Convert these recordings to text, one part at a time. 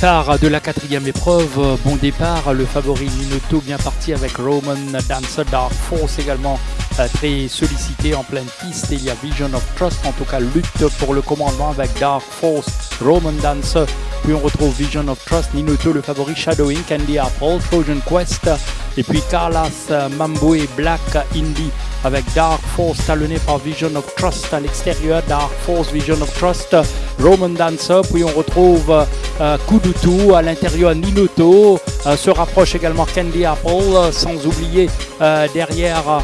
de la quatrième épreuve, bon départ, le favori Minoto bien parti avec Roman Dancer, Dark Force également euh, très sollicité en pleine piste. Il y a Vision of Trust, en tout cas lutte pour le commandement avec Dark Force, Roman Dancer. Puis on retrouve Vision of Trust, Minoto le favori, Shadowing, Candy Apple, Trojan Quest. Et puis Carlas, Mambo et Black Indie avec Dark Force talonné par Vision of Trust à l'extérieur, Dark Force, Vision of Trust, Roman Dancer, puis on retrouve euh, Kudutu à l'intérieur, Ninoto, euh, se rapproche également Candy Apple, euh, sans oublier euh, derrière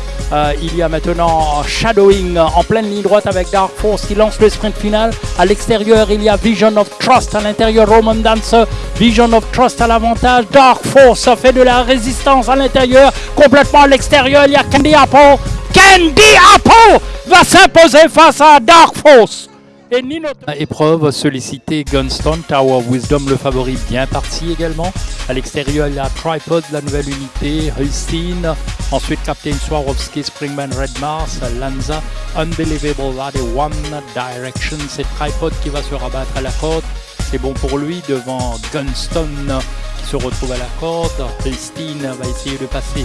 il y a maintenant Shadowing en pleine ligne droite avec Dark Force qui lance le sprint final. À l'extérieur il y a Vision of Trust, à l'intérieur Roman Dancer, Vision of Trust à l'avantage, Dark Force fait de la résistance à l'intérieur, complètement à l'extérieur il y a Candy Apple, Candy Apple va s'imposer face à Dark Force. Et Nino... Épreuve sollicité Gunstone, Tower of Wisdom, le favori bien parti également. À l'extérieur, il y a Tripod, la nouvelle unité, Holstein. Ensuite, Captain Swarovski, Springman Red Mars, Lanza, Unbelievable Lad et One Direction. C'est Tripod qui va se rabattre à la corde. C'est bon pour lui devant Gunstone qui se retrouve à la corde. Holstein va essayer de passer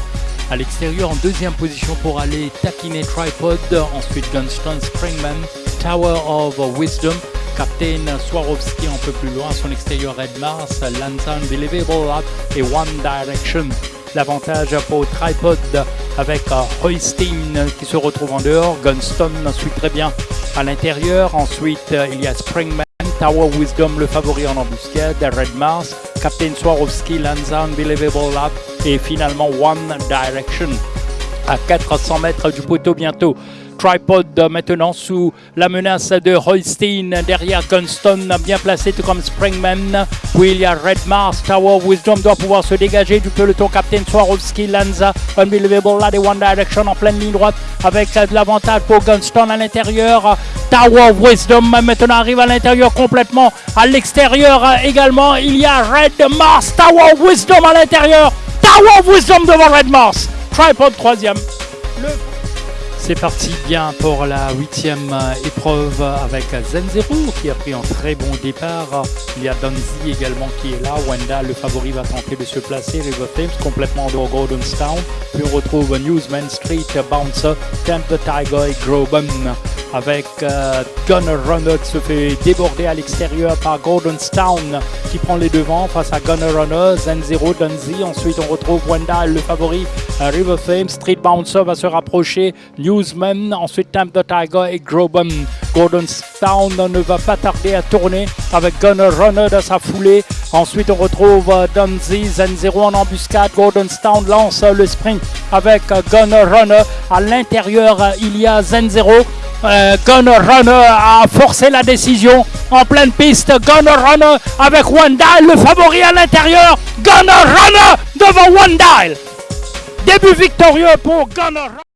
à l'extérieur en deuxième position pour aller taquiner Tripod. Ensuite, Gunstone, Springman. Tower of Wisdom. Captain Swarovski un peu plus loin, son extérieur Red Mars, Lanza Unbelievable et One Direction. L'avantage pour Tripod avec Hoistin qui se retrouve en dehors, Gunstone suit très bien à l'intérieur. Ensuite, il y a Springman, Tower Wisdom le favori en embuscade, Red Mars, Captain Swarovski, Lanza Unbelievable Lab et finalement One Direction. À 400 mètres du poteau bientôt. Tripod maintenant sous la menace de Holstein derrière Gunstone bien placé tout comme Springman. Puis il y a Red Mars Tower Wisdom doit pouvoir se dégager du peloton. Captain Swarovski Lanza Unbelievable là des One Direction en pleine ligne droite avec de l'avantage pour Gunstone à l'intérieur Tower Wisdom maintenant arrive à l'intérieur complètement à l'extérieur également il y a Red Mars Tower Wisdom à l'intérieur Tower Wisdom devant Red Mars Tripod troisième le c'est parti bien pour la huitième épreuve avec Zenzero qui a pris un très bon départ. Il y a Donzi également qui est là. Wenda, le favori, va tenter de se placer. River Flames complètement dehors Gordonstown. Puis on retrouve Newsman Street, Bouncer, the Tiger et Groban avec euh, Gunner Runner qui se fait déborder à l'extérieur par Gordonstown qui prend les devants face à Gunner Runner, Zen0, Dunzy. Ensuite, on retrouve Wenda, le favori, euh, River Flame, Street Bouncer va se rapprocher, Newsman, ensuite Tamp the Tiger et Groban. Gordonstown ne va pas tarder à tourner avec Gunner Runner dans sa foulée. Ensuite, on retrouve euh, Dunzy, Zen0 en embuscade. Gordonstown lance le sprint avec Gunner Runner. À l'intérieur, il y a Zen0. Euh, Gunner Runner a forcé la décision en pleine piste. Gunner Runner avec Dial, le favori à l'intérieur. Gunner Runner devant Dial. Début victorieux pour Gunner Runner.